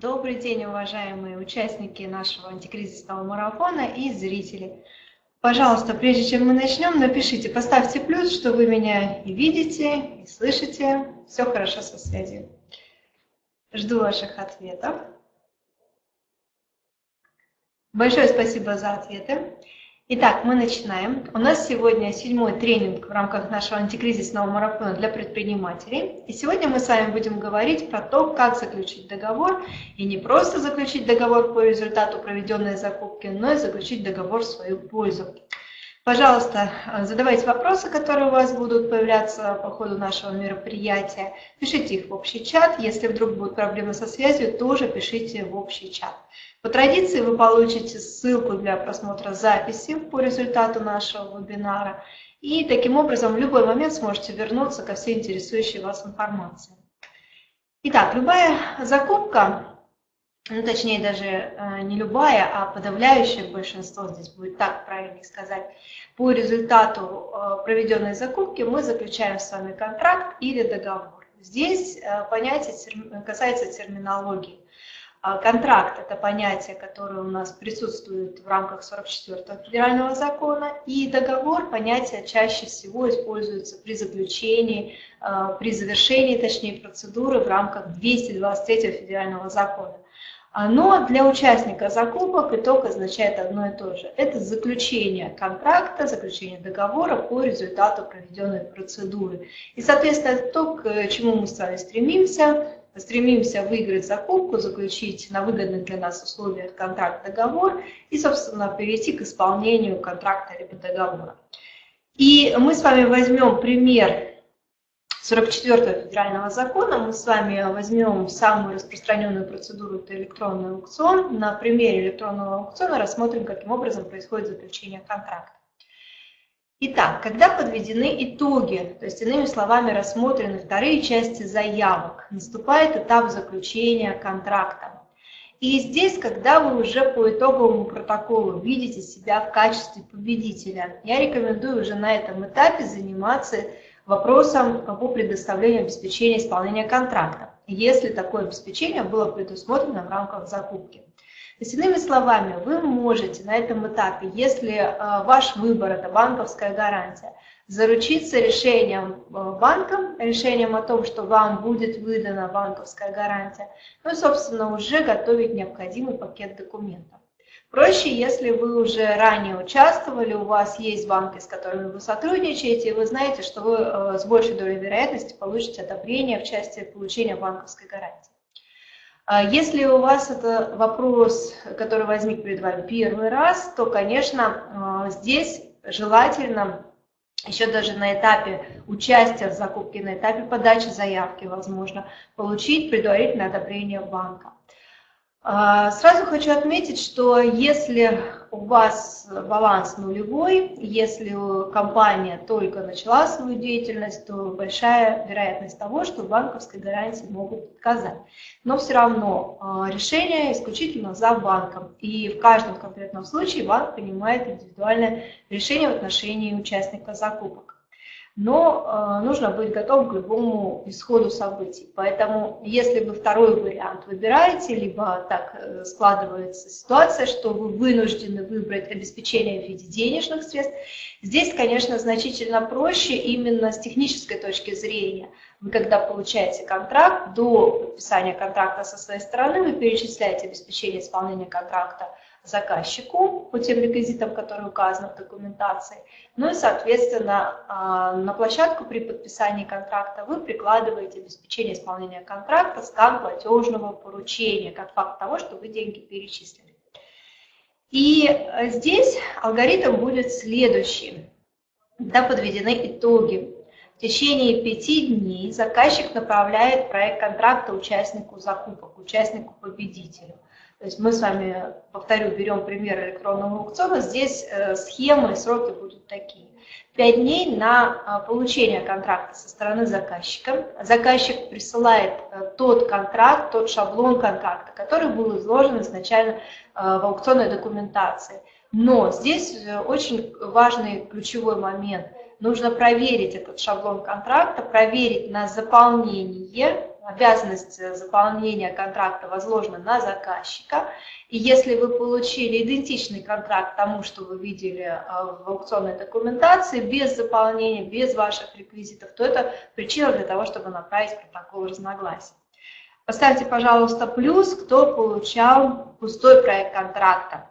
Добрый день, уважаемые участники нашего антикризисного марафона и зрители. Пожалуйста, прежде чем мы начнем, напишите, поставьте плюс, что вы меня и видите, и слышите. Все хорошо со связью. Жду ваших ответов. Большое спасибо за ответы. Итак, мы начинаем. У нас сегодня седьмой тренинг в рамках нашего антикризисного марафона для предпринимателей. И сегодня мы с вами будем говорить про то, как заключить договор. И не просто заключить договор по результату проведенной закупки, но и заключить договор в свою пользу. Пожалуйста, задавайте вопросы, которые у вас будут появляться по ходу нашего мероприятия. Пишите их в общий чат. Если вдруг будут проблемы со связью, тоже пишите в общий чат. По традиции вы получите ссылку для просмотра записи по результату нашего вебинара. И таким образом в любой момент сможете вернуться ко всей интересующей вас информации. Итак, любая закупка ну, точнее даже э, не любая, а подавляющее большинство, здесь будет так правильнее сказать, по результату э, проведенной закупки мы заключаем с вами контракт или договор. Здесь э, понятие касается терминологии. А контракт – это понятие, которое у нас присутствует в рамках 44-го федерального закона, и договор – понятие чаще всего используется при заключении, при завершении, точнее, процедуры в рамках 223-го федерального закона. А, но для участника закупок итог означает одно и то же. Это заключение контракта, заключение договора по результату проведенной процедуры. И, соответственно, то, к чему мы с вами стремимся, стремимся выиграть закупку, заключить на выгодных для нас условиях контракт-договор и, собственно, перейти к исполнению контракта либо договора. И мы с вами возьмем пример 44 федерального закона мы с вами возьмем самую распространенную процедуру, это электронный аукцион. На примере электронного аукциона рассмотрим, каким образом происходит заключение контракта. Итак, когда подведены итоги, то есть иными словами рассмотрены вторые части заявок, наступает этап заключения контракта. И здесь, когда вы уже по итоговому протоколу видите себя в качестве победителя, я рекомендую уже на этом этапе заниматься вопросом по предоставлению обеспечения исполнения контракта, если такое обеспечение было предусмотрено в рамках закупки. То есть, иными словами, вы можете на этом этапе, если э, ваш выбор – это банковская гарантия, заручиться решением э, банком, решением о том, что вам будет выдана банковская гарантия, ну и, собственно, уже готовить необходимый пакет документов. Проще, если вы уже ранее участвовали, у вас есть банки, с которыми вы сотрудничаете, и вы знаете, что вы э, с большей долей вероятности получите одобрение в части получения банковской гарантии. А если у вас это вопрос, который возник перед вами первый раз, то, конечно, э, здесь желательно еще даже на этапе участия в закупке, на этапе подачи заявки, возможно, получить предварительное одобрение банка. А, сразу хочу отметить, что если у вас баланс нулевой, если компания только начала свою деятельность, то большая вероятность того, что банковской гарантии могут отказать. Но все равно а, решение исключительно за банком. И в каждом конкретном случае банк принимает индивидуальное решение в отношении участника закупок но э, нужно быть готовым к любому исходу событий. Поэтому, если вы второй вариант выбираете, либо так э, складывается ситуация, что вы вынуждены выбрать обеспечение в виде денежных средств, здесь, конечно, значительно проще именно с технической точки зрения. Вы когда получаете контракт, до подписания контракта со своей стороны, вы перечисляете обеспечение исполнения контракта заказчику по тем реквизитам, которые указаны в документации. Ну и, соответственно, а, на площадку при подписании контракта вы прикладываете обеспечение исполнения контракта, скан платежного поручения, как факт того, что вы деньги перечислили. И здесь алгоритм будет следующий. Когда подведены итоги, в течение пяти дней заказчик направляет проект контракта участнику закупок, участнику победителю. То есть мы с вами, повторю, берем пример электронного аукциона. Здесь э, схемы и сроки будут такие. Пять дней на а, получение контракта со стороны заказчика. Заказчик присылает э, тот контракт, тот шаблон контракта, который был изложен изначально э, в аукционной документации. Но здесь очень важный ключевой момент. Нужно проверить этот шаблон контракта, проверить на заполнение обязанность заполнения контракта возложена на заказчика. И если вы получили идентичный контракт тому, что вы видели а, в аукционной документации, без заполнения, без ваших реквизитов, то это причина для того, чтобы направить протокол разногласий. Поставьте, пожалуйста, плюс, кто получал пустой проект контракта,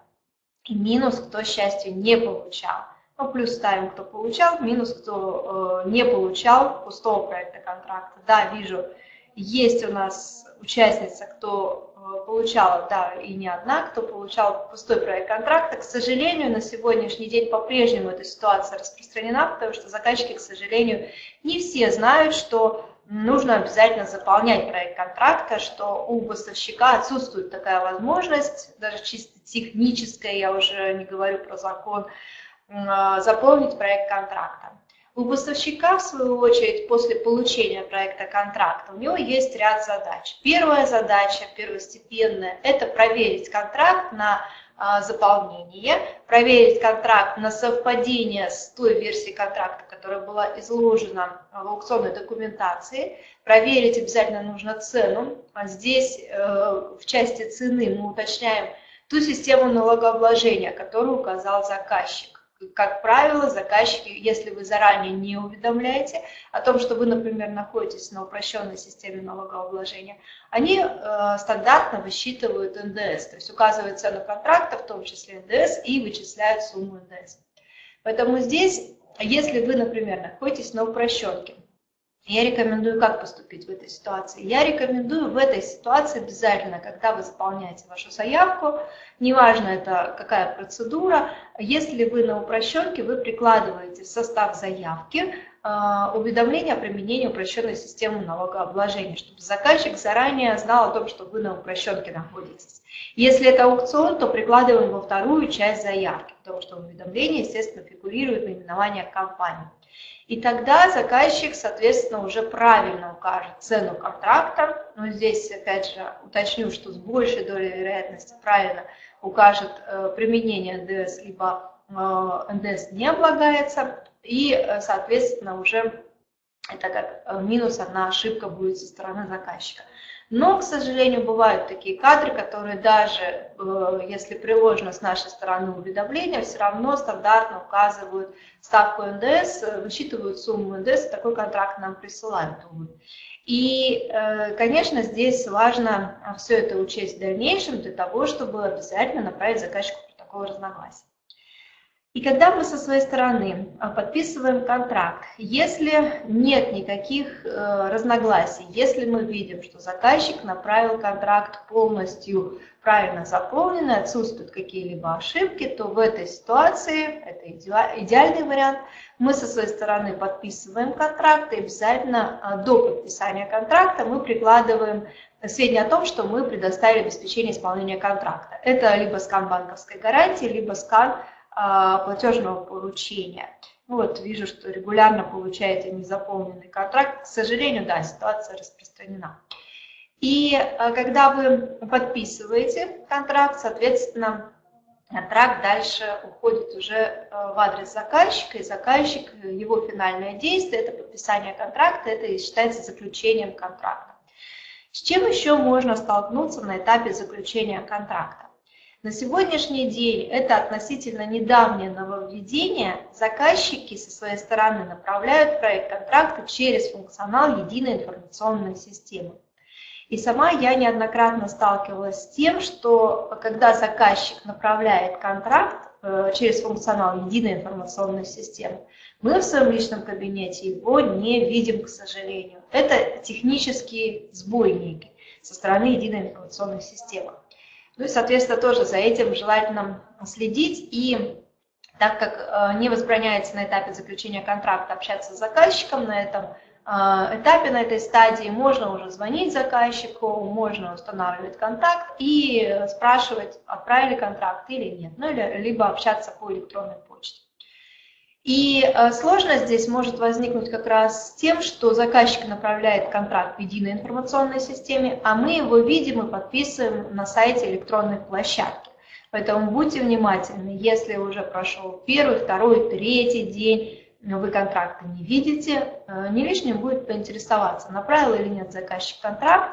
и минус, кто счастью не получал. Ну, плюс ставим, кто получал, минус, кто э, не получал пустого проекта контракта. Да, вижу, есть у нас участница, кто э, получала, да, и не одна, кто получал пустой проект контракта. К сожалению, на сегодняшний день по-прежнему эта ситуация распространена, потому что заказчики, к сожалению, не все знают, что нужно обязательно заполнять проект контракта, что у поставщика отсутствует такая возможность, даже чисто техническая, я уже не говорю про закон, а, заполнить проект контракта. У поставщика, в свою очередь, после получения проекта контракта, у него есть ряд задач. Первая задача, первостепенная, это проверить контракт на а, заполнение, проверить контракт на совпадение с той версией контракта, которая была изложена в аукционной документации. Проверить обязательно нужно цену. А здесь э, в части цены мы уточняем ту систему налогообложения, которую указал заказчик как правило, заказчики, если вы заранее не уведомляете о том, что вы, например, находитесь на упрощенной системе налогообложения, они э, стандартно высчитывают НДС, то есть указывают цену контракта, в том числе НДС, и вычисляют сумму НДС. Поэтому здесь, если вы, например, находитесь на упрощенке, я рекомендую, как поступить в этой ситуации. Я рекомендую в этой ситуации обязательно, когда вы заполняете вашу заявку, неважно это какая процедура, если вы на упрощенке, вы прикладываете в состав заявки уведомление о применении упрощенной системы налогообложения, чтобы заказчик заранее знал о том, что вы на упрощенке находитесь. Если это аукцион, то прикладываем во вторую часть заявки, потому что уведомление, естественно, фигурирует наименование компании. И тогда заказчик, соответственно, уже правильно укажет цену контракта. Но здесь, опять же, уточню, что с большей долей вероятности правильно укажет э, применение НДС, либо э, НДС не облагается. И, э, соответственно, уже это как минус одна ошибка будет со стороны заказчика. Но, к сожалению, бывают такие кадры, которые даже, э, если приложено с нашей стороны уведомление, все равно стандартно указывают ставку НДС, высчитывают сумму НДС, такой контракт нам присылают. И, э, конечно, здесь важно все это учесть в дальнейшем для того, чтобы обязательно направить заказчику протокол разногласий. И когда мы со своей стороны а, подписываем контракт, если нет никаких э, разногласий, если мы видим, что заказчик направил контракт полностью правильно заполненный, отсутствуют какие-либо ошибки, то в этой ситуации, это идеальный вариант, мы со своей стороны подписываем контракт и обязательно а, до подписания контракта мы прикладываем сведения о том, что мы предоставили обеспечение исполнения контракта. Это либо скан банковской гарантии, либо скан платежного поручения. Вот вижу, что регулярно получаете незаполненный контракт. К сожалению, да, ситуация распространена. И а, когда вы подписываете контракт, соответственно, контракт дальше уходит уже а, в адрес заказчика, и заказчик, его финальное действие, это подписание контракта, это и считается заключением контракта. С чем еще можно столкнуться на этапе заключения контракта? На сегодняшний день это относительно недавнее нововведение. Заказчики со своей стороны направляют проект контракта через функционал единой информационной системы. И сама я неоднократно сталкивалась с тем, что когда заказчик направляет контракт э, через функционал единой информационной системы, мы в своем личном кабинете его не видим, к сожалению. Это технический сбой некий со стороны единой информационной системы. Ну и, соответственно, тоже за этим желательно следить. И так как э, не возбраняется на этапе заключения контракта общаться с заказчиком на этом э, этапе, на этой стадии, можно уже звонить заказчику, можно устанавливать контакт и спрашивать, отправили контракт или нет, ну или либо общаться по электронной почте. И э, сложность здесь может возникнуть как раз с тем, что заказчик направляет контракт в единой информационной системе, а мы его видим и подписываем на сайте электронной площадки. Поэтому будьте внимательны, если уже прошел первый, второй, третий день, вы контракта не видите, не лишним будет поинтересоваться, направил или нет заказчик контракт,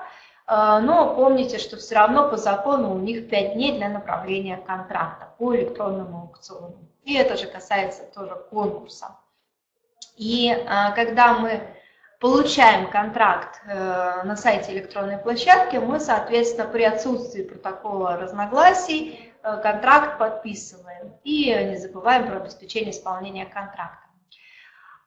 но помните, что все равно по закону у них 5 дней для направления контракта по электронному аукциону. И это же касается тоже конкурса. И когда мы получаем контракт э, на сайте электронной площадки, мы, соответственно, при отсутствии протокола разногласий э, контракт подписываем и не забываем про обеспечение исполнения контракта.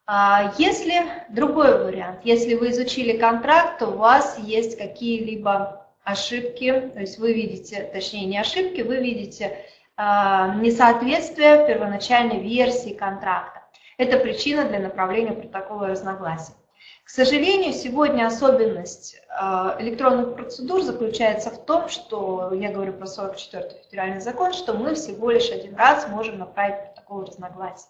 А если другой вариант, если вы изучили контракт, то у вас есть какие-либо ошибки, то есть вы видите, точнее не ошибки, вы видите а, несоответствие первоначальной версии контракта. Это причина для направления протокола разногласий. К сожалению, сегодня особенность э, электронных процедур заключается в том, что, я говорю про 44-й федеральный закон, что мы всего лишь один раз можем направить протокол разногласий.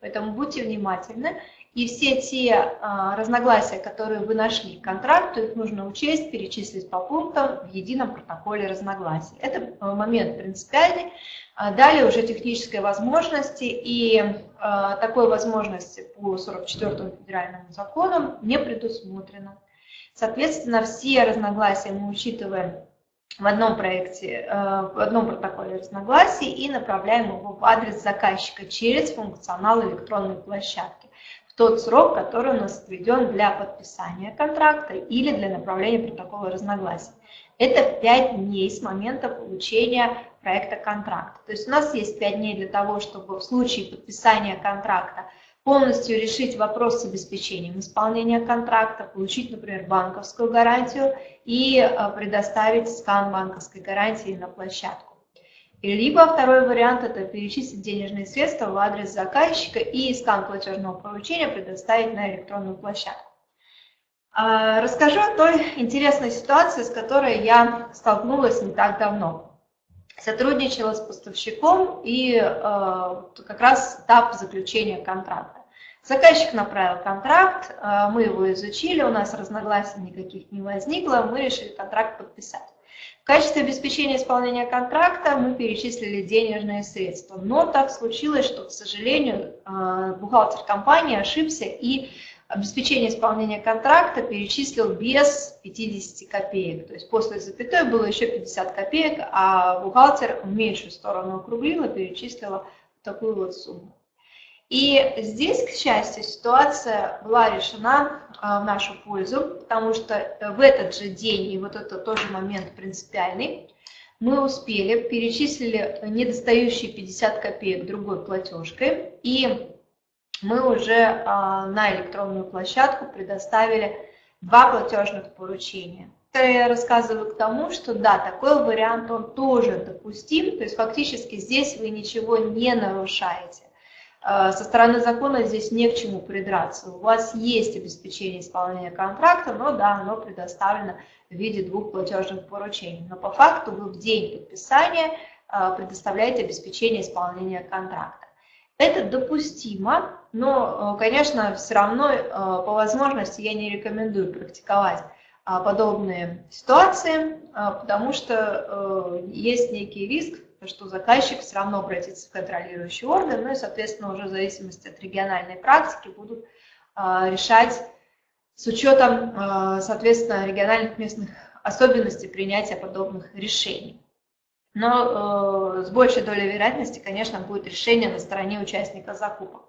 Поэтому будьте внимательны. И все те а, разногласия, которые вы нашли к контракту, их нужно учесть, перечислить по пунктам в едином протоколе разногласий. Это а, момент принципиальный. А далее уже технические возможности, и а, такой возможности по 44 федеральному закону не предусмотрено. Соответственно, все разногласия мы учитываем в одном проекте, а, в одном протоколе разногласий и направляем его в адрес заказчика через функционал электронной площадки тот срок, который у нас отведен для подписания контракта или для направления протокола разногласий. Это 5 дней с момента получения проекта контракта. То есть у нас есть 5 дней для того, чтобы в случае подписания контракта полностью решить вопрос с обеспечением исполнения контракта, получить, например, банковскую гарантию и э, предоставить скан банковской гарантии на площадку. Либо второй вариант – это перечислить денежные средства в адрес заказчика и скан платежного поручения предоставить на электронную площадку. А, расскажу о той интересной ситуации, с которой я столкнулась не так давно сотрудничала с поставщиком и э, как раз этап заключения контракта. Заказчик направил контракт, э, мы его изучили, у нас разногласий никаких не возникло, мы решили контракт подписать. В качестве обеспечения исполнения контракта мы перечислили денежные средства, но так случилось, что, к сожалению, э, бухгалтер компании ошибся и обеспечение исполнения контракта перечислил без 50 копеек. То есть после запятой было еще 50 копеек, а бухгалтер в меньшую сторону округлила, перечислила такую вот сумму. И здесь, к счастью, ситуация была решена а, в нашу пользу, потому что в этот же день, и вот это тоже момент принципиальный, мы успели, перечислили недостающие 50 копеек другой платежкой, и мы уже а, на электронную площадку предоставили два платежных поручения. Это я рассказываю к тому, что да, такой вариант, он тоже допустим, то есть фактически здесь вы ничего не нарушаете. А, со стороны закона здесь не к чему придраться. У вас есть обеспечение исполнения контракта, но да, оно предоставлено в виде двух платежных поручений. Но по факту вы в день подписания а, предоставляете обеспечение исполнения контракта. Это допустимо, но, э, конечно, все равно э, по возможности я не рекомендую практиковать подобные ситуации, потому что э, есть некий риск, что заказчик все равно обратится в контролирующий орган, ну и, соответственно, уже в зависимости от региональной практики будут а, решать с учетом, соответственно, региональных местных особенностей принятия подобных решений но э, с большей долей вероятности, конечно, будет решение на стороне участника закупок.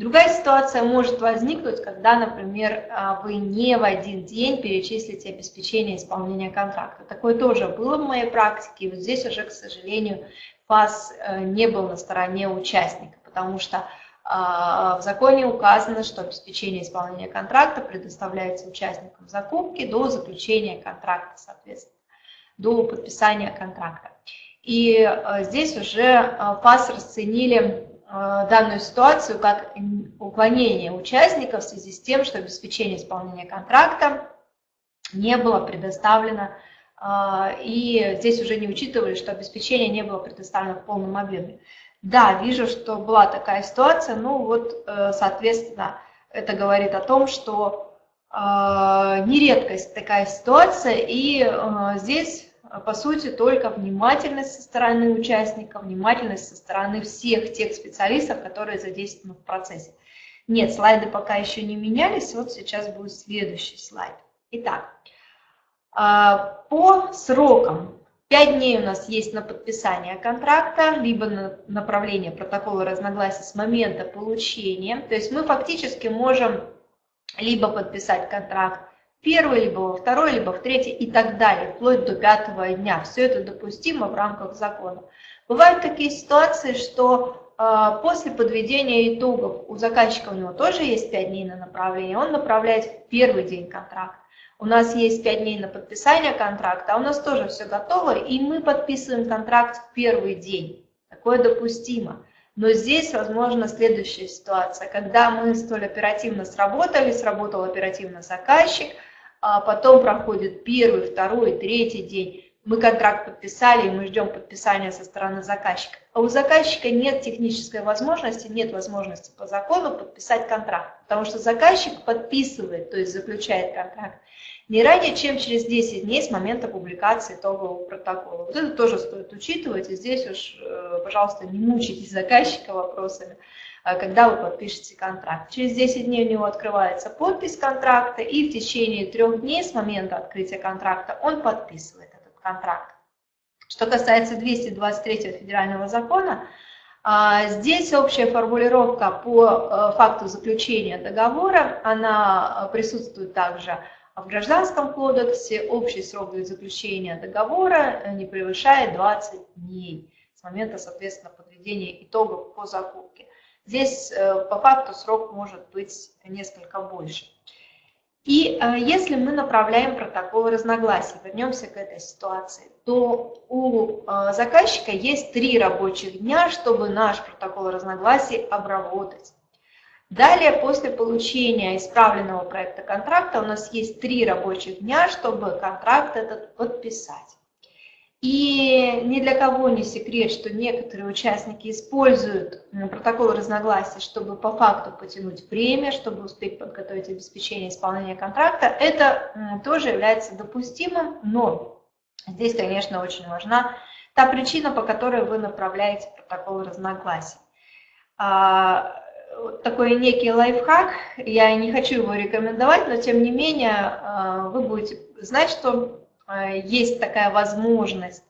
Другая ситуация может возникнуть, когда, например, а, вы не в один день перечислите обеспечение исполнения контракта. Такое тоже было в моей практике, и вот здесь уже, к сожалению, ФАС э, не был на стороне участника, потому что а, в законе указано, что обеспечение исполнения контракта предоставляется участникам закупки до заключения контракта, соответственно, до подписания контракта. И э, здесь уже э, ФАС расценили данную ситуацию как уклонение участников в связи с тем, что обеспечение исполнения контракта не было предоставлено, и здесь уже не учитывали, что обеспечение не было предоставлено в полном объеме. Да, вижу, что была такая ситуация, ну вот, соответственно, это говорит о том, что нередкость такая ситуация, и здесь по сути, только внимательность со стороны участников, внимательность со стороны всех тех специалистов, которые задействованы в процессе. Нет, слайды пока еще не менялись, вот сейчас будет следующий слайд. Итак, а, по срокам. 5 дней у нас есть на подписание контракта, либо на направление протокола разногласий с момента получения. То есть мы фактически можем либо подписать контракт первый, либо во второй, либо в третий и так далее, вплоть до пятого дня. Все это допустимо в рамках закона. Бывают такие ситуации, что э, после подведения итогов у заказчика у него тоже есть 5 дней на направление, он направляет в первый день контракт. У нас есть 5 дней на подписание контракта, а у нас тоже все готово, и мы подписываем контракт в первый день. Такое допустимо. Но здесь возможна следующая ситуация, когда мы столь оперативно сработали, сработал оперативно заказчик – а потом проходит первый, второй, третий день, мы контракт подписали, и мы ждем подписания со стороны заказчика. А у заказчика нет технической возможности, нет возможности по закону подписать контракт, потому что заказчик подписывает, то есть заключает контракт, не ранее, чем через 10 дней с момента публикации итогового протокола. Вот это тоже стоит учитывать, и здесь уж, э, пожалуйста, не мучайтесь заказчика вопросами. А, когда вы подпишете контракт. Через 10 дней у него открывается подпись контракта, и в течение трех дней с момента открытия контракта он подписывает этот контракт. Что касается 223 федерального закона, а, здесь общая формулировка по э, факту заключения договора, она э, присутствует также в Гражданском кодексе. Общий срок для заключения договора не превышает 20 дней с момента, соответственно, подведения итогов по закупке. Здесь э, по факту срок может быть несколько больше. И э, если мы направляем протокол разногласий, вернемся к этой ситуации, то у э, заказчика есть три рабочих дня, чтобы наш протокол разногласий обработать. Далее, после получения исправленного проекта контракта, у нас есть три рабочих дня, чтобы контракт этот подписать. И ни для кого не секрет, что некоторые участники используют протокол разногласий, чтобы по факту потянуть время, чтобы успеть подготовить обеспечение исполнения контракта. Это тоже является допустимым, но здесь, конечно, очень важна та причина, по которой вы направляете протокол разногласий. А, такой некий лайфхак, я не хочу его рекомендовать, но тем не менее а, вы будете знать, что есть такая возможность,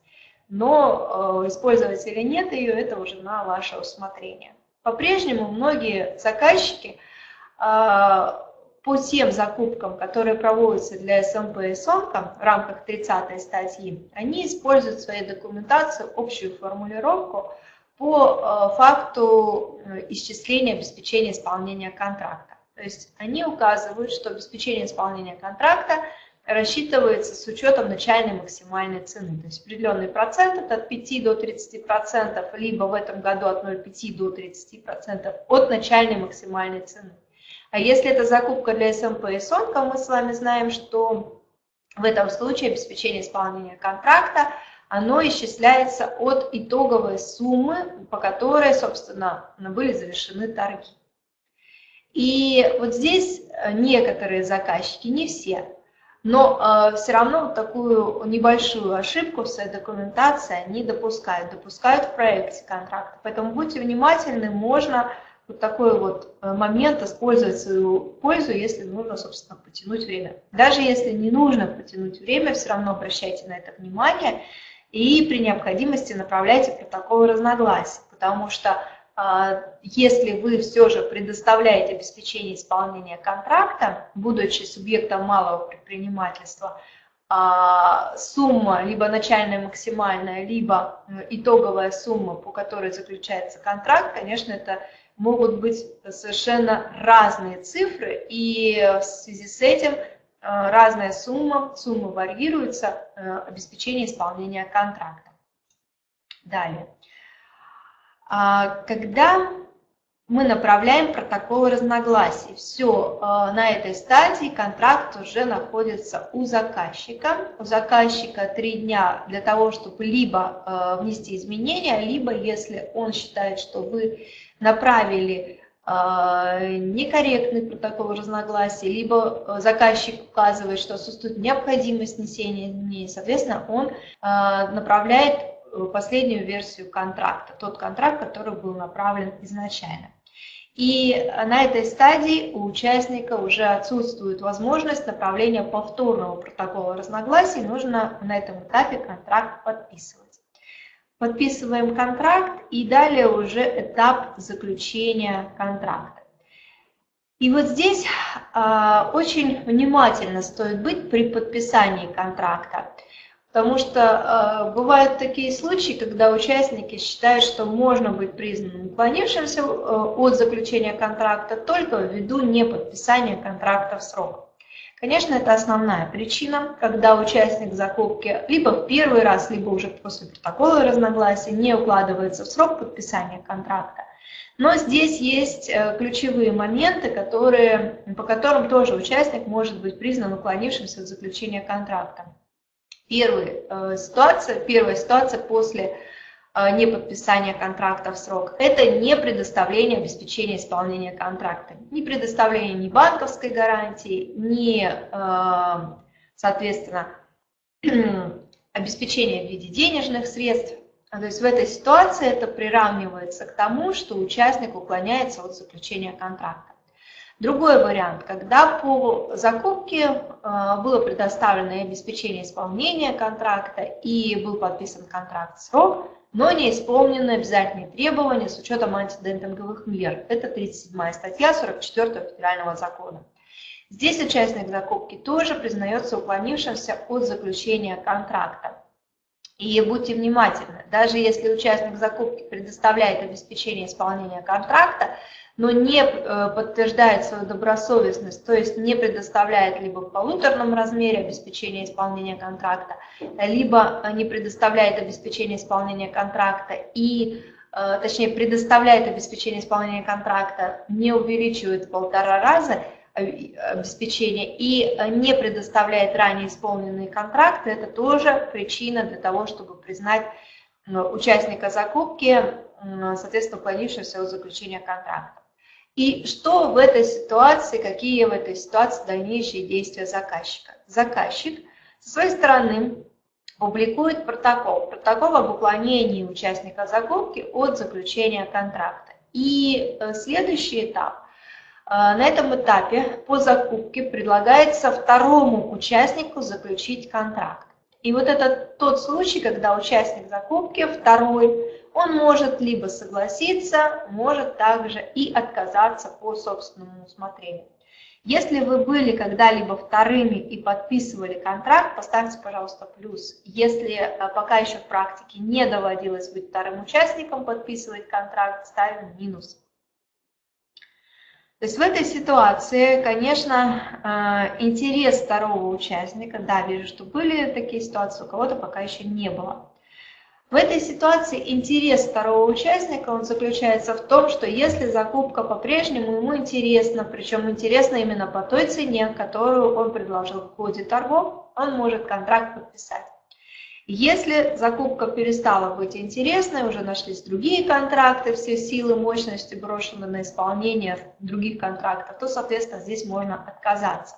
но э, использовать или нет ее, это уже на ваше усмотрение. По-прежнему многие заказчики э, по тем закупкам, которые проводятся для СМП и СОНКа в рамках 30 статьи, они используют в своей документации общую формулировку по факту исчисления обеспечения исполнения контракта. То есть они указывают, что обеспечение исполнения контракта – рассчитывается с учетом начальной максимальной цены. То есть определенный процент от 5 до 30 процентов, либо в этом году от 0,5 до 30 процентов от начальной максимальной цены. А если это закупка для СМП и СОНКа, мы с вами знаем, что в этом случае обеспечение исполнения контракта, оно исчисляется от итоговой суммы, по которой, собственно, были завершены торги. И вот здесь некоторые заказчики, не все, но э, все равно вот такую небольшую ошибку в своей документации они допускают, допускают в проекте контракта. Поэтому будьте внимательны, можно вот такой вот э, момент использовать свою пользу, если нужно, собственно, потянуть время. Даже если не нужно потянуть время, все равно обращайте на это внимание и при необходимости направляйте протокол разногласий, потому что если вы все же предоставляете обеспечение исполнения контракта, будучи субъектом малого предпринимательства, а, сумма, либо начальная максимальная, либо итоговая сумма, по которой заключается контракт, конечно, это могут быть совершенно разные цифры, и в связи с этим а, разная сумма, сумма варьируется, обеспечение исполнения контракта. Далее. А, когда мы направляем протокол разногласий. Все, а, на этой стадии контракт уже находится у заказчика. У заказчика три дня для того, чтобы либо а, внести изменения, либо если он считает, что вы направили некорректный протокол разногласий, либо заказчик указывает, что отсутствует необходимость внесения изменений, соответственно, он направляет последнюю версию контракта, тот контракт, который был направлен изначально. И на этой стадии у участника уже отсутствует возможность направления повторного протокола разногласий, нужно на этом этапе контракт подписывать. Подписываем контракт и далее уже этап заключения контракта. И вот здесь э, очень внимательно стоит быть при подписании контракта. Потому что э, бывают такие случаи, когда участники считают, что можно быть признанным уклонившимся э, от заключения контракта только ввиду неподписания контракта в срок. Конечно, это основная причина, когда участник закупки либо в первый раз, либо уже после протокола разногласий не укладывается в срок подписания контракта. Но здесь есть э, ключевые моменты, которые, по которым тоже участник может быть признан уклонившимся от заключения контракта. Первая э, ситуация, первая ситуация после э, неподписания контракта в срок – это не предоставление обеспечения исполнения контракта. Не предоставление ни банковской гарантии, ни, э, соответственно, обеспечение в виде денежных средств. То есть в этой ситуации это приравнивается к тому, что участник уклоняется от заключения контракта. Другой вариант, когда по закупке э, было предоставлено обеспечение исполнения контракта и был подписан контракт срок, но не исполнены обязательные требования с учетом антидемпинговых мер. Это 37 статья 44 федерального закона. Здесь участник закупки тоже признается уклонившимся от заключения контракта. И будьте внимательны, даже если участник закупки предоставляет обеспечение исполнения контракта, но не э, подтверждает свою добросовестность, то есть не предоставляет либо в полуторном размере обеспечения исполнения контракта, либо не предоставляет обеспечение исполнения контракта и э, точнее предоставляет обеспечение исполнения контракта, не увеличивает в полтора раза обеспечение и не предоставляет ранее исполненные контракты, это тоже причина для того, чтобы признать э, участника закупки, соответственно, уклонившегося от заключения контракта. И что в этой ситуации, какие в этой ситуации дальнейшие действия заказчика? Заказчик со своей стороны публикует протокол, протокол об уклонении участника закупки от заключения контракта. И э, следующий этап. Э, на этом этапе по закупке предлагается второму участнику заключить контракт. И вот это тот случай, когда участник закупки, второй, он может либо согласиться, может также и отказаться по собственному усмотрению. Если вы были когда-либо вторыми и подписывали контракт, поставьте, пожалуйста, плюс. Если э, пока еще в практике не доводилось быть вторым участником, подписывать контракт, ставим минус. То есть в этой ситуации, конечно, э, интерес второго участника, да, вижу, что были такие ситуации, у кого-то пока еще не было. В этой ситуации интерес второго участника он заключается в том, что если закупка по-прежнему ему интересна, причем интересна именно по той цене, которую он предложил в ходе торгов, он может контракт подписать. Если закупка перестала быть интересной, уже нашлись другие контракты, все силы, мощности брошены на исполнение других контрактов, то, соответственно, здесь можно отказаться.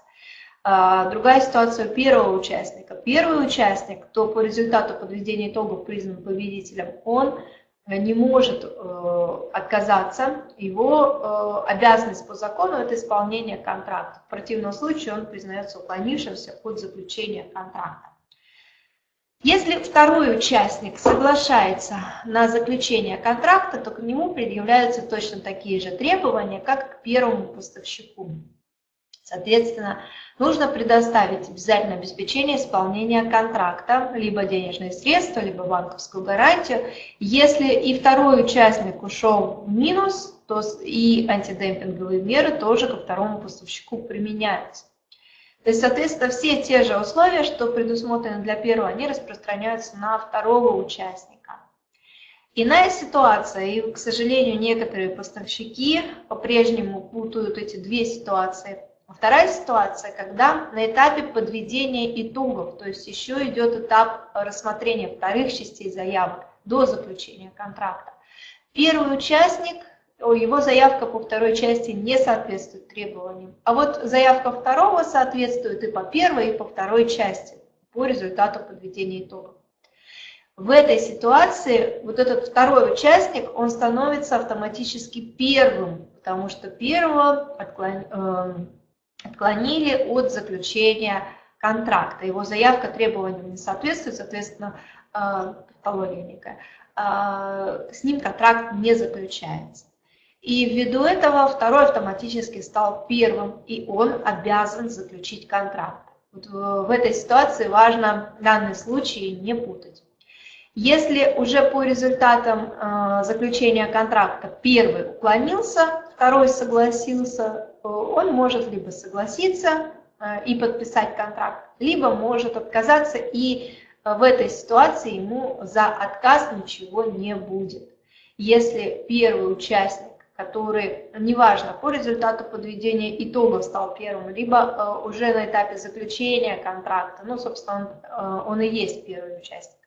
А, другая ситуация первого участника. Первый участник, кто по результату подведения итогов признан победителем, он не может э, отказаться. Его э, обязанность по закону – это исполнение контракта. В противном случае он признается уклонившимся от заключения контракта. Если второй участник соглашается на заключение контракта, то к нему предъявляются точно такие же требования, как к первому поставщику. Соответственно, нужно предоставить обязательное обеспечение исполнения контракта, либо денежные средства, либо банковскую гарантию. Если и второй участник ушел в минус, то и антидемпинговые меры тоже ко второму поставщику применяются. То есть, соответственно, все те же условия, что предусмотрены для первого, они распространяются на второго участника. Иная ситуация, и, к сожалению, некоторые поставщики по-прежнему путают эти две ситуации. Вторая ситуация, когда на этапе подведения итогов, то есть еще идет этап рассмотрения вторых частей заявок до заключения контракта. Первый участник его заявка по второй части не соответствует требованиям. А вот заявка второго соответствует и по первой, и по второй части по результату подведения итогов. В этой ситуации вот этот второй участник, он становится автоматически первым потому что первого эм, отклонили от заключения контракта. Его заявка требованиям не соответствует, соответственно, тавтология некая. С ним контракт не заключается. И ввиду этого второй автоматически стал первым, и он обязан заключить контракт. Вот в этой ситуации важно данный случай не путать. Если уже по результатам э, заключения контракта первый уклонился, второй согласился, он может либо согласиться э, и подписать контракт, либо может отказаться, и э, в этой ситуации ему за отказ ничего не будет. Если первый участник который, неважно, по результату подведения итогов стал первым, либо э, уже на этапе заключения контракта, ну, собственно, он, э, он и есть первый участник,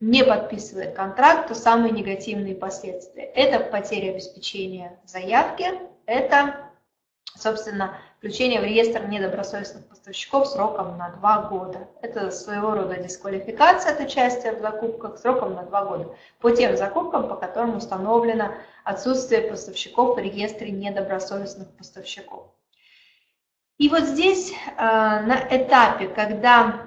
не подписывает контракт, то самые негативные последствия. Это потеря обеспечения заявки, это, собственно, включение в реестр недобросовестных поставщиков сроком на 2 года. Это своего рода дисквалификация от участия в закупках сроком на 2 года по тем закупкам, по которым установлено отсутствие поставщиков в реестре недобросовестных поставщиков. И вот здесь э, на этапе, когда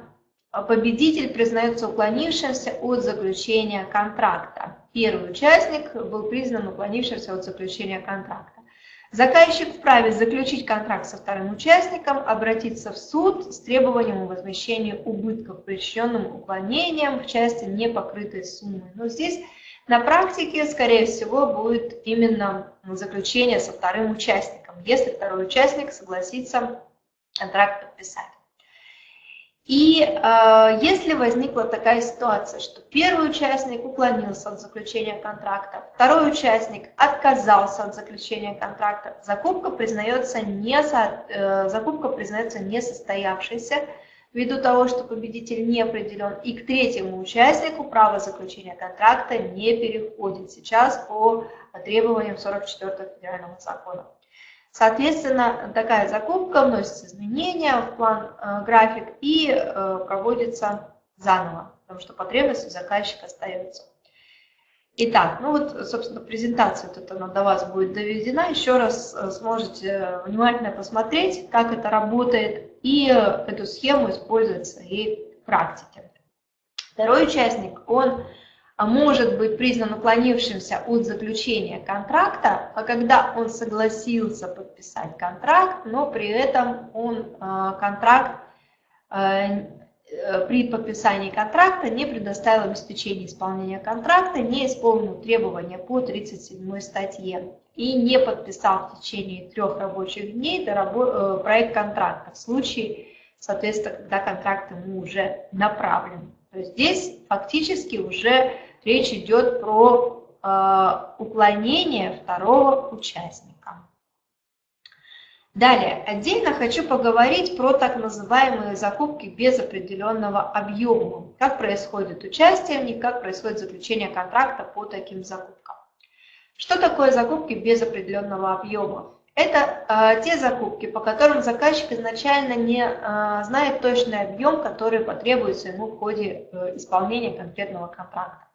победитель признается уклонившимся от заключения контракта, первый участник был признан уклонившимся от заключения контракта. Заказчик вправе заключить контракт со вторым участником, обратиться в суд с требованием о возмещении убытков, причиненным уклонением в части непокрытой суммы. Но здесь на практике, скорее всего, будет именно заключение со вторым участником, если второй участник согласится контракт подписать. И э, если возникла такая ситуация, что первый участник уклонился от заключения контракта, второй участник отказался от заключения контракта, закупка признается, не, э, закупка признается несостоявшейся, ввиду того, что победитель не определен, и к третьему участнику право заключения контракта не переходит сейчас по требованиям 44 федерального закона. Соответственно, такая закупка вносит изменения в план э, график и э, проводится заново, потому что потребность заказчика остается. Итак, ну вот, собственно, презентация вот она до вас будет доведена. Еще раз э, сможете внимательно посмотреть, как это работает, и эту схему использовать в своей практике. Второй участник, он может быть признан уклонившимся от заключения контракта, а когда он согласился подписать контракт, но при этом он а, контракт э, при подписании контракта не предоставил обеспечение исполнения контракта, не исполнил требования по 37 статье и не подписал в течение трех рабочих дней э, проект контракта в случае, соответственно, когда контракт ему уже направлен. То есть здесь фактически уже речь идет про э, уклонение второго участника. Далее, отдельно хочу поговорить про так называемые закупки без определенного объема. Как происходит участие в них, как происходит заключение контракта по таким закупкам. Что такое закупки без определенного объема? Это э, те закупки, по которым заказчик изначально не э, знает точный объем, который потребуется ему в ходе э, исполнения конкретного контракта.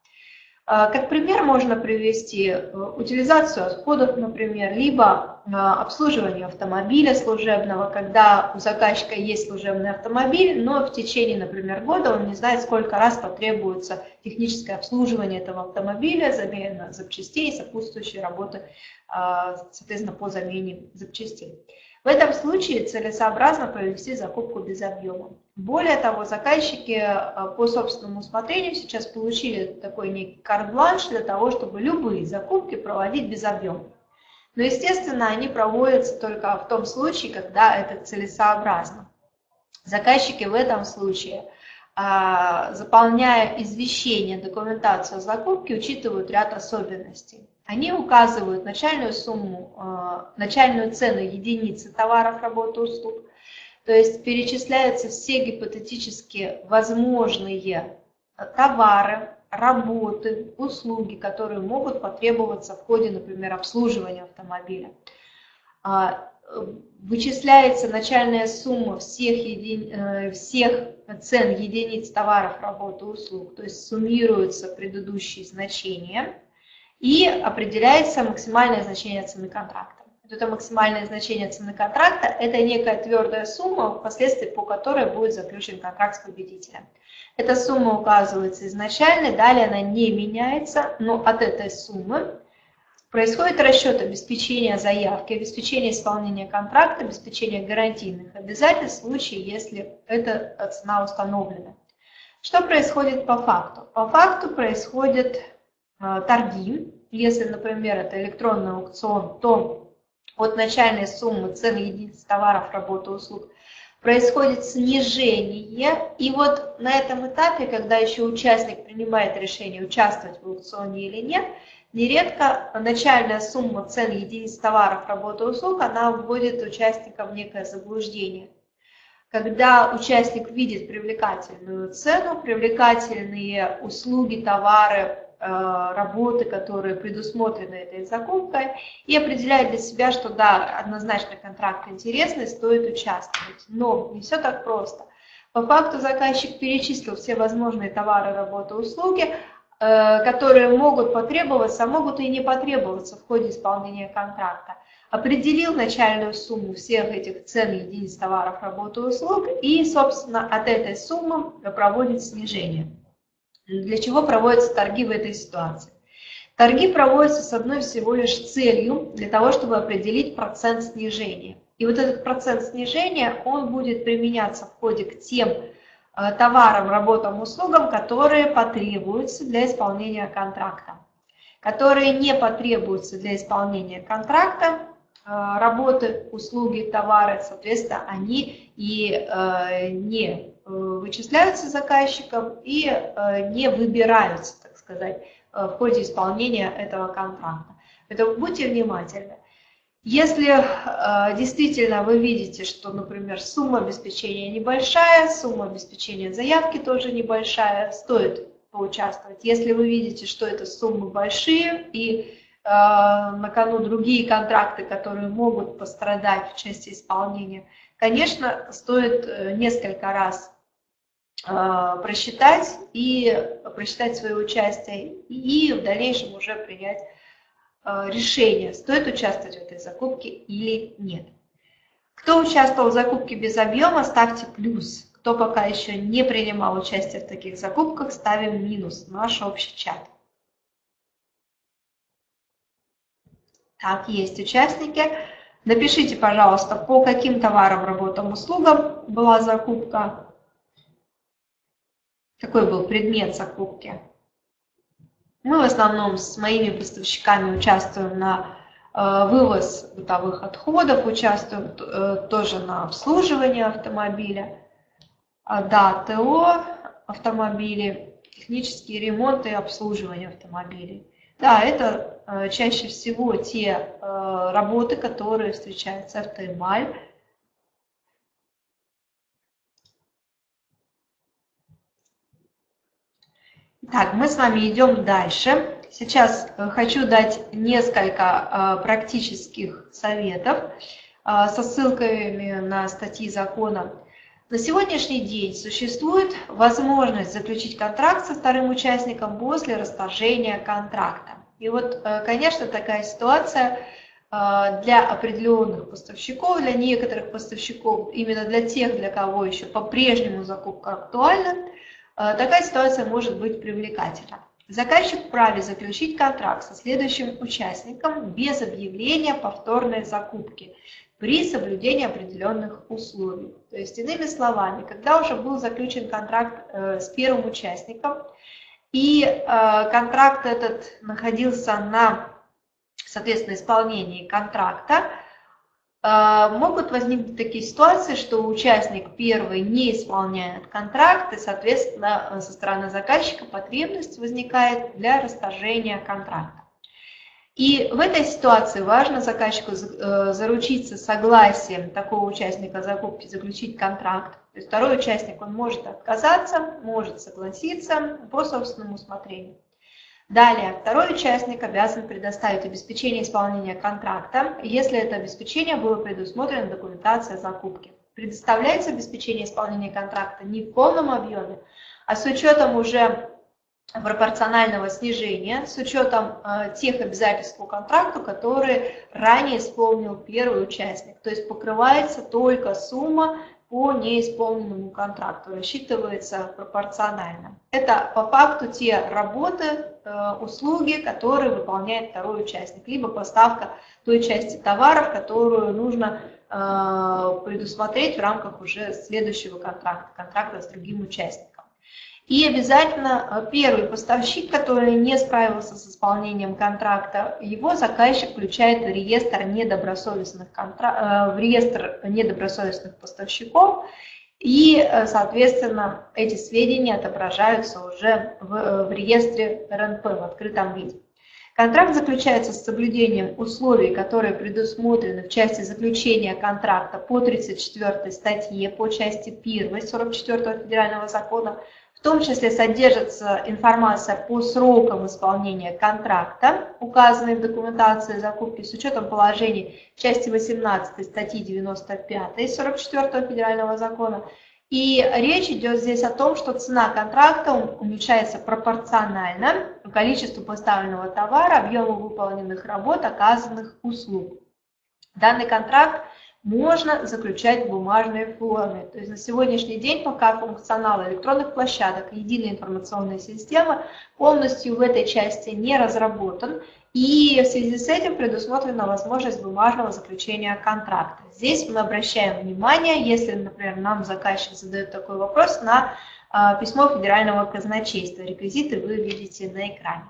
А, как пример можно привести э, утилизацию отходов, например, либо а, обслуживание автомобиля служебного, когда у заказчика есть служебный автомобиль, но в течение, например, года он не знает, сколько раз потребуется техническое обслуживание этого автомобиля, замена запчастей сопутствующие работы, а, соответственно, по замене запчастей. В этом случае целесообразно провести закупку без объема. Более того, заказчики э, по собственному усмотрению сейчас получили такой некий карт-бланш для того, чтобы любые закупки проводить без объема. Но, естественно, они проводятся только в том случае, когда это целесообразно. Заказчики в этом случае, а, заполняя извещение, документацию о закупке, учитывают ряд особенностей. Они указывают начальную сумму, э, начальную цену единицы товаров, работы, услуг. То есть перечисляются все гипотетически возможные товары, работы, услуги, которые могут потребоваться в ходе, например, обслуживания автомобиля. А, вычисляется начальная сумма всех, еди... Э, всех цен единиц товаров, работы, услуг, то есть суммируются предыдущие значения – и определяется максимальное значение цены контракта. Это максимальное значение цены контракта, это некая твердая сумма, впоследствии по которой будет заключен контракт с победителем. Эта сумма указывается изначально, далее она не меняется, но от этой суммы происходит расчет обеспечения заявки, обеспечения исполнения контракта, обеспечения гарантийных обязательств в случае, если эта цена установлена. Что происходит по факту? По факту происходят э, торги. Если, например, это электронный аукцион, то от начальной суммы цен единиц товаров, работы, услуг происходит снижение. И вот на этом этапе, когда еще участник принимает решение, участвовать в аукционе или нет, нередко начальная сумма цен единиц товаров, работы, услуг, она вводит участника в некое заблуждение когда участник видит привлекательную цену, привлекательные услуги, товары, работы, которые предусмотрены этой закупкой, и определяет для себя, что да, однозначно контракт интересный, стоит участвовать. Но не все так просто. По факту заказчик перечислил все возможные товары, работы, услуги, э, которые могут потребоваться, а могут и не потребоваться в ходе исполнения контракта определил начальную сумму всех этих цен единиц товаров, работы услуг и, собственно, от этой суммы проводит снижение. Для чего проводятся торги в этой ситуации? Торги проводятся с одной всего лишь целью, для того, чтобы определить процент снижения. И вот этот процент снижения, он будет применяться в ходе к тем э, товарам, работам, услугам, которые потребуются для исполнения контракта. Которые не потребуются для исполнения контракта, Э, работы, услуги, товары, соответственно, они и э, не вычисляются заказчиком и не выбираются, так сказать, в ходе исполнения этого контракта. Поэтому будьте внимательны. Если действительно вы видите, что, например, сумма обеспечения небольшая, сумма обеспечения заявки тоже небольшая, стоит поучаствовать. Если вы видите, что это суммы большие и Э, на кону другие контракты, которые могут пострадать в части исполнения, конечно, стоит э, несколько раз э, просчитать и просчитать свое участие и в дальнейшем уже принять решение, стоит участвовать в этой закупке или нет. Кто участвовал в закупке без объема, ставьте плюс. Кто пока еще не принимал участие в таких закупках, ставим минус наш общий чат. Так, есть участники. Напишите, пожалуйста, по каким товарам, работам, услугам была закупка. Какой был предмет закупки? Мы в основном с моими поставщиками участвуем на э, вывоз бытовых отходов, участвуем э, тоже на обслуживании автомобиля. А, да, ТО автомобили, технические ремонты и обслуживание автомобилей. Да, это э, чаще всего те работы, которые встречаются в автоэмаль. Так, мы с вами идем дальше. Сейчас э, хочу дать несколько практических советов со ссылками на статьи закона на сегодняшний день существует возможность заключить контракт со вторым участником после расторжения контракта. И вот, э, конечно, такая ситуация э, для определенных поставщиков, для некоторых поставщиков, именно для тех, для кого еще по-прежнему закупка актуальна, э, такая ситуация может быть привлекательна. Заказчик вправе заключить контракт со следующим участником без объявления повторной закупки при соблюдении определенных условий. То есть, иными словами, когда уже был заключен контракт э, с первым участником, и э, контракт этот находился на, соответственно, исполнении контракта, э, могут возникнуть такие ситуации, что участник первый не исполняет контракт, и, соответственно, со стороны заказчика потребность возникает для расторжения контракта. И в этой ситуации важно заказчику э, заручиться согласием такого участника закупки, заключить контракт. То есть второй участник, он может отказаться, может согласиться по собственному усмотрению. Далее, второй участник обязан предоставить обеспечение исполнения контракта, если это обеспечение было предусмотрено документация закупки. Предоставляется обеспечение исполнения контракта не в полном объеме, а с учетом уже пропорционального снижения с учетом э, тех обязательств по контракту, которые ранее исполнил первый участник. То есть покрывается только сумма по неисполненному контракту, рассчитывается пропорционально. Это по факту те работы, услуги, которые выполняет второй участник, либо поставка той части товаров, которую нужно э, предусмотреть в рамках уже следующего контракта, контракта с другим участником. И обязательно э, первый поставщик, который не справился с исполнением контракта, его заказчик включает в реестр недобросовестных, контра... Э, в реестр недобросовестных поставщиков, и, э, соответственно, эти сведения отображаются уже в, в реестре РНП в открытом виде. Контракт заключается с соблюдением условий, которые предусмотрены в части заключения контракта по 34 статье, по части 1 44 федерального закона в том числе содержится информация по срокам исполнения контракта, указанной в документации закупки с учетом положений части 18 статьи 95 44 федерального закона. И речь идет здесь о том, что цена контракта уменьшается пропорционально количеству поставленного товара, объему выполненных работ, оказанных услуг. Данный контракт можно заключать в бумажной форме. То есть на сегодняшний день пока функционал электронных площадок, единой информационной системы полностью в этой части не разработан, и в связи с этим предусмотрена возможность бумажного заключения контракта. Здесь мы обращаем внимание, если, например, нам заказчик задает такой вопрос, на а, письмо Федерального казначейства. Реквизиты вы видите на экране.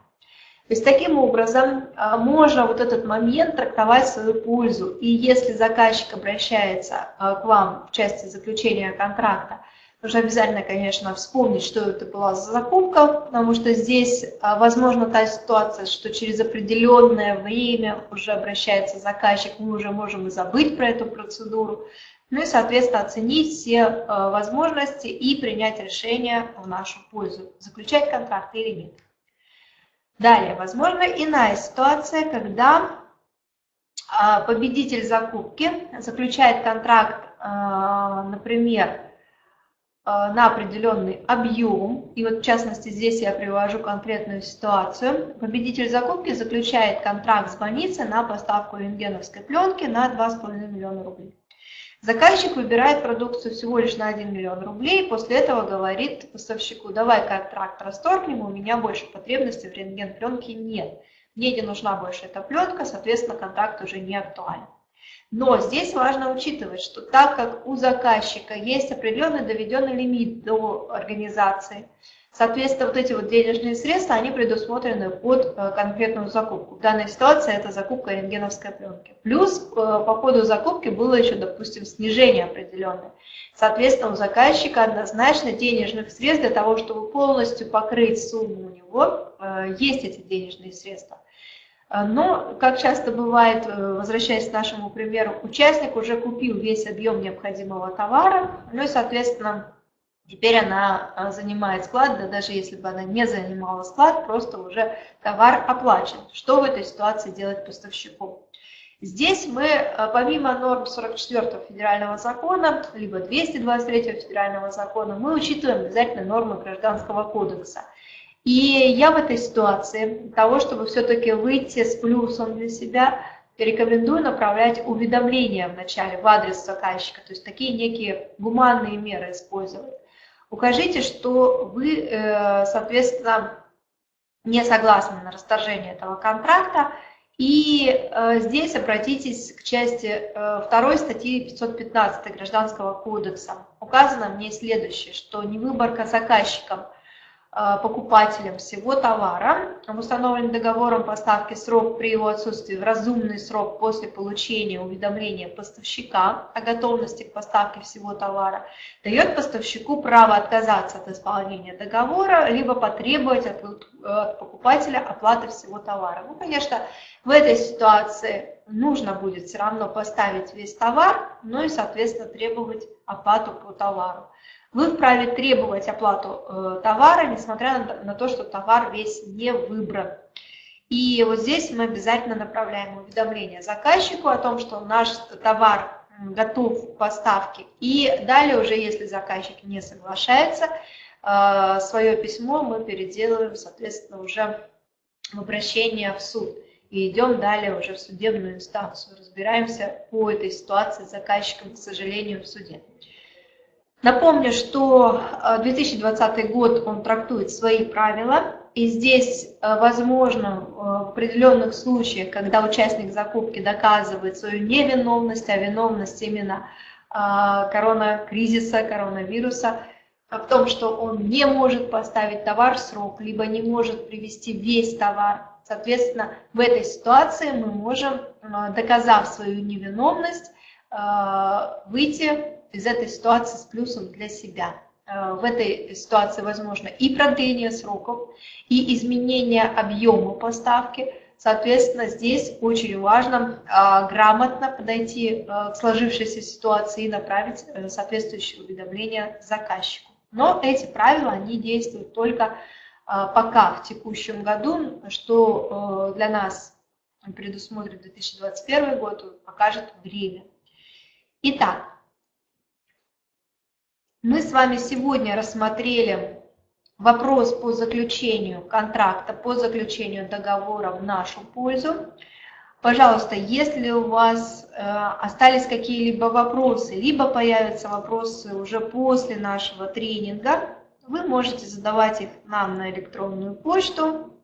То есть таким образом а, можно вот этот момент трактовать в свою пользу. И если заказчик обращается а, к вам в части заключения контракта, нужно обязательно, конечно, вспомнить, что это была за закупка, потому что здесь а, возможно та ситуация, что через определенное время уже обращается заказчик, мы уже можем и забыть про эту процедуру. Ну и, соответственно, оценить все возможности и принять решение в нашу пользу, заключать контракт или нет. Далее, возможно иная ситуация, когда а, победитель закупки заключает контракт, а, например, а, на определенный объем, и вот в частности здесь я привожу конкретную ситуацию. Победитель закупки заключает контракт с больницей на поставку рентгеновской пленки на 2,5 миллиона рублей. Заказчик выбирает продукцию всего лишь на 1 миллион рублей, после этого говорит поставщику, давай контракт расторгнем, у меня больше потребностей в рентген-пленке нет. Мне не нужна больше эта пленка, соответственно, контракт уже не актуален. Но здесь важно учитывать, что так как у заказчика есть определенный доведенный лимит до организации, Соответственно, вот эти вот денежные средства, они предусмотрены под э, конкретную закупку. В данной ситуации это закупка рентгеновской пленки. Плюс э, по ходу закупки было еще, допустим, снижение определенное. Соответственно, у заказчика однозначно денежных средств для того, чтобы полностью покрыть сумму у него, э, есть эти денежные средства. Но, как часто бывает, возвращаясь к нашему примеру, участник уже купил весь объем необходимого товара, ну и, соответственно, Теперь она а, занимает склад, да даже если бы она не занимала склад, просто уже товар оплачен. Что в этой ситуации делать поставщику? Здесь мы, а, помимо норм 44 федерального закона, либо 223 федерального закона, мы учитываем обязательно нормы Гражданского кодекса. И я в этой ситуации, для того, чтобы все-таки выйти с плюсом для себя, рекомендую направлять уведомления в начале в адрес заказчика, то есть такие некие гуманные меры использовать. Укажите, что вы, э, соответственно, не согласны на расторжение этого контракта, и э, здесь обратитесь к части 2 э, статьи 515 Гражданского кодекса. Указано мне следующее, что невыборка заказчиком – покупателем всего товара. В установленный договором поставки срок при его отсутствии в разумный срок после получения уведомления поставщика о готовности к поставке всего товара. Дает поставщику право отказаться от исполнения договора, либо потребовать от, от покупателя оплаты всего товара. Ну, конечно, в этой ситуации нужно будет все равно поставить весь товар, ну и, соответственно, требовать оплату по товару вы вправе требовать оплату э, товара, несмотря на, то, что товар весь не выбран. И вот здесь мы обязательно направляем уведомление заказчику о том, что наш товар готов к поставке. И далее уже, если заказчик не соглашается, э, свое письмо мы переделываем, соответственно, уже в обращение в суд. И идем далее уже в судебную инстанцию. Разбираемся по этой ситуации с заказчиком, к сожалению, в суде. Напомню, что 2020 э, год, он трактует свои правила, и здесь э, возможно э, в определенных случаях, когда участник закупки доказывает свою невиновность, а виновность именно коронакризиса, коронавируса, в том, что он не может поставить товар в срок, либо не может привести весь товар. Соответственно, в этой ситуации мы можем, доказав свою невиновность, выйти из этой ситуации с плюсом для себя. Э, в этой ситуации возможно и продление сроков, и изменение объема поставки. Соответственно, здесь очень важно э, грамотно подойти э, к сложившейся ситуации и направить соответствующее уведомление заказчику. Но эти правила, они действуют только пока в текущем году, что для нас предусмотрит 2021 год, покажет время. Итак, мы с вами сегодня рассмотрели вопрос по заключению контракта, по заключению договора в нашу пользу. Пожалуйста, если у вас э, остались какие-либо вопросы, либо появятся вопросы уже после нашего тренинга, вы можете задавать их нам на электронную почту.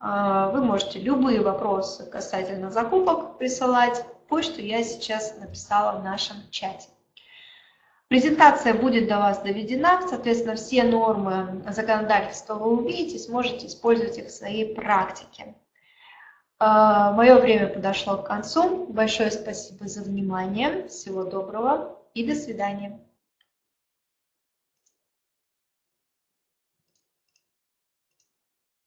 Э, вы можете любые вопросы касательно закупок присылать. Почту я сейчас написала в нашем чате. Презентация будет до вас доведена, соответственно, все нормы законодательства вы увидите, сможете использовать их в своей практике. А, Мое время подошло к концу. Большое спасибо за внимание. Всего доброго и до свидания.